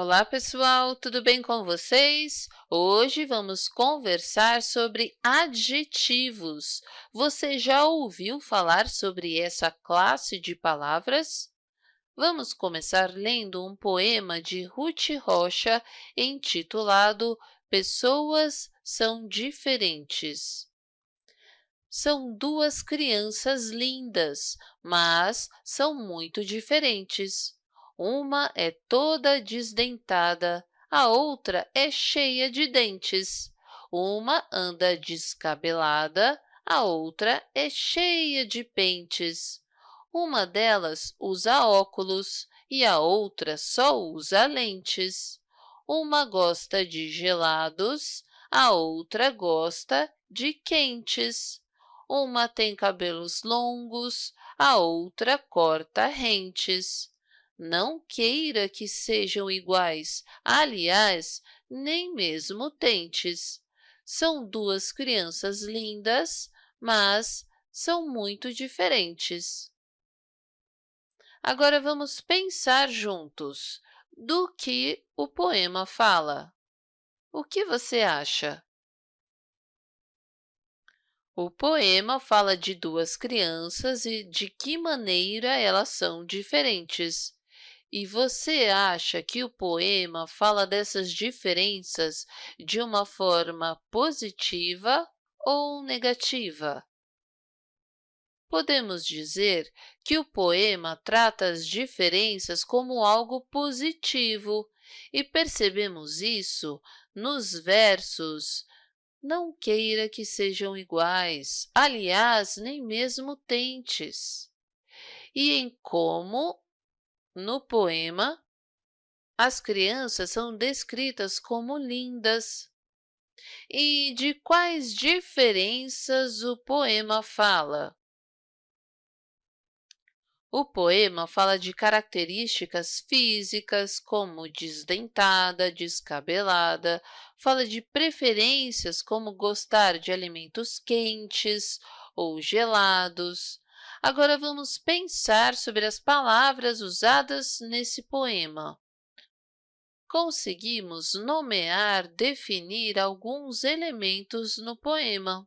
Olá, pessoal! Tudo bem com vocês? Hoje vamos conversar sobre adjetivos. Você já ouviu falar sobre essa classe de palavras? Vamos começar lendo um poema de Ruth Rocha intitulado Pessoas são diferentes. São duas crianças lindas, mas são muito diferentes. Uma é toda desdentada, a outra é cheia de dentes. Uma anda descabelada, a outra é cheia de pentes. Uma delas usa óculos e a outra só usa lentes. Uma gosta de gelados, a outra gosta de quentes. Uma tem cabelos longos, a outra corta rentes. Não queira que sejam iguais, aliás, nem mesmo tentes. São duas crianças lindas, mas são muito diferentes. Agora vamos pensar juntos do que o poema fala. O que você acha? O poema fala de duas crianças e de que maneira elas são diferentes. E você acha que o poema fala dessas diferenças de uma forma positiva ou negativa? Podemos dizer que o poema trata as diferenças como algo positivo, e percebemos isso nos versos Não queira que sejam iguais, aliás, nem mesmo tentes. E em como no poema, as crianças são descritas como lindas. E de quais diferenças o poema fala? O poema fala de características físicas, como desdentada, descabelada, fala de preferências, como gostar de alimentos quentes ou gelados, Agora, vamos pensar sobre as palavras usadas nesse poema. Conseguimos nomear, definir alguns elementos no poema.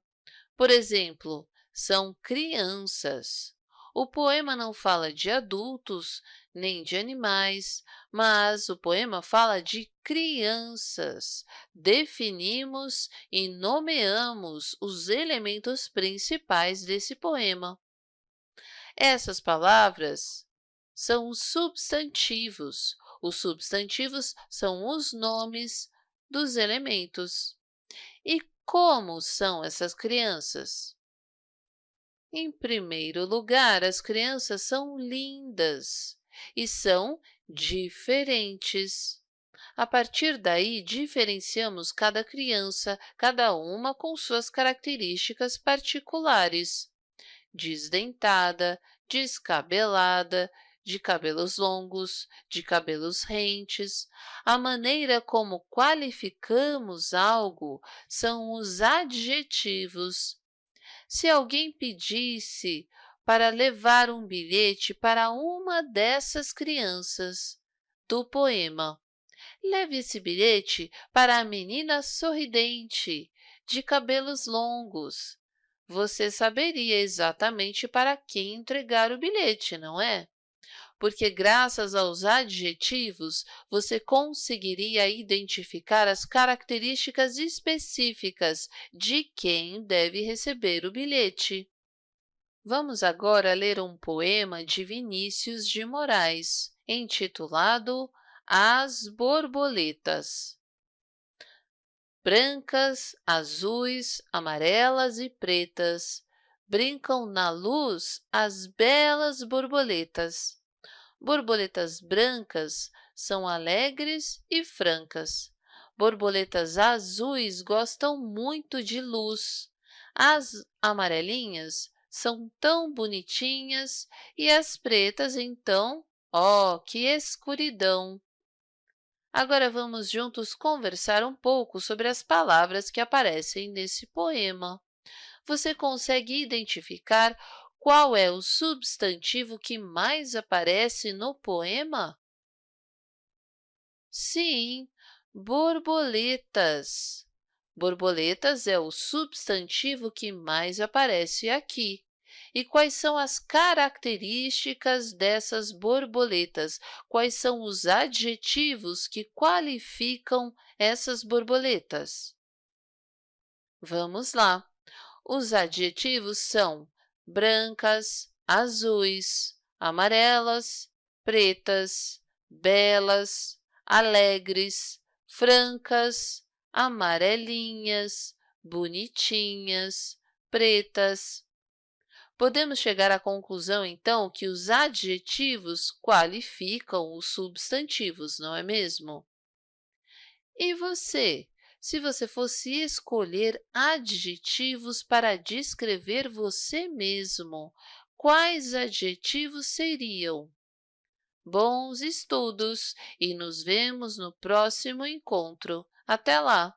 Por exemplo, são crianças. O poema não fala de adultos, nem de animais, mas o poema fala de crianças. Definimos e nomeamos os elementos principais desse poema. Essas palavras são os substantivos. Os substantivos são os nomes dos elementos. E como são essas crianças? Em primeiro lugar, as crianças são lindas e são diferentes. A partir daí, diferenciamos cada criança, cada uma com suas características particulares desdentada, descabelada, de cabelos longos, de cabelos rentes. A maneira como qualificamos algo são os adjetivos. Se alguém pedisse para levar um bilhete para uma dessas crianças do poema, leve esse bilhete para a menina sorridente, de cabelos longos, você saberia exatamente para quem entregar o bilhete, não é? Porque, graças aos adjetivos, você conseguiria identificar as características específicas de quem deve receber o bilhete. Vamos agora ler um poema de Vinícius de Moraes, intitulado As Borboletas brancas, azuis, amarelas e pretas, brincam na luz as belas borboletas. Borboletas brancas são alegres e francas. Borboletas azuis gostam muito de luz. As amarelinhas são tão bonitinhas e as pretas, então, oh, que escuridão! Agora vamos juntos conversar um pouco sobre as palavras que aparecem nesse poema. Você consegue identificar qual é o substantivo que mais aparece no poema? Sim, borboletas. Borboletas é o substantivo que mais aparece aqui. E quais são as características dessas borboletas? Quais são os adjetivos que qualificam essas borboletas? Vamos lá. Os adjetivos são brancas, azuis, amarelas, pretas, belas, alegres, francas, amarelinhas, bonitinhas, pretas. Podemos chegar à conclusão, então, que os adjetivos qualificam os substantivos, não é mesmo? E você? Se você fosse escolher adjetivos para descrever você mesmo, quais adjetivos seriam? Bons estudos e nos vemos no próximo encontro. Até lá!